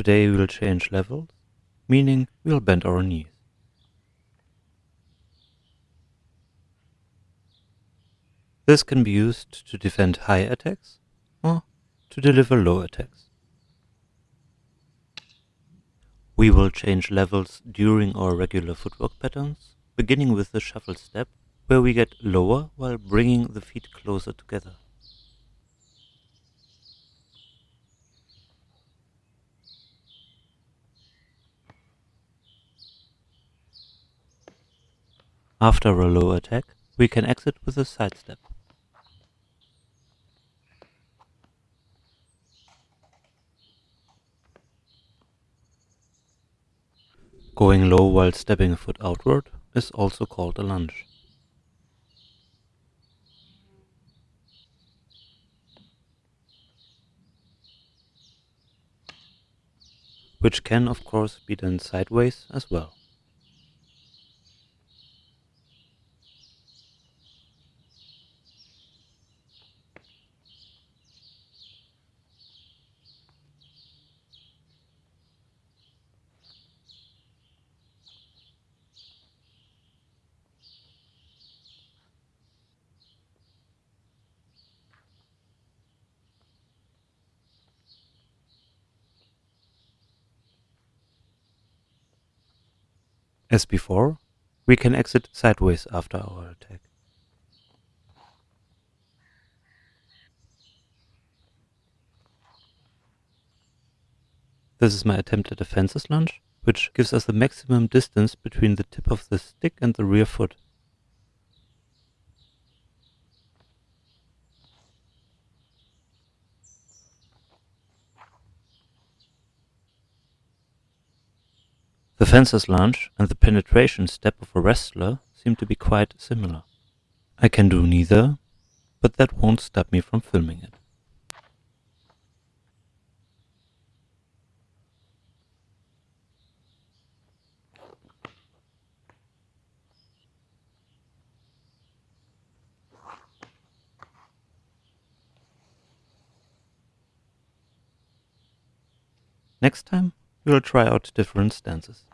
Today we'll change levels, meaning we'll bend our knees. This can be used to defend high attacks or to deliver low attacks. We will change levels during our regular footwork patterns, beginning with the shuffle step, where we get lower while bringing the feet closer together. After a low attack, we can exit with a sidestep. Going low while stepping a foot outward is also called a lunge. Which can of course be done sideways as well. As before, we can exit sideways after our attack. This is my attempt at a fencer's lunge, which gives us the maximum distance between the tip of the stick and the rear foot. The fencer's lunge and the penetration step of a wrestler seem to be quite similar. I can do neither, but that won't stop me from filming it. Next time, we will try out different stances.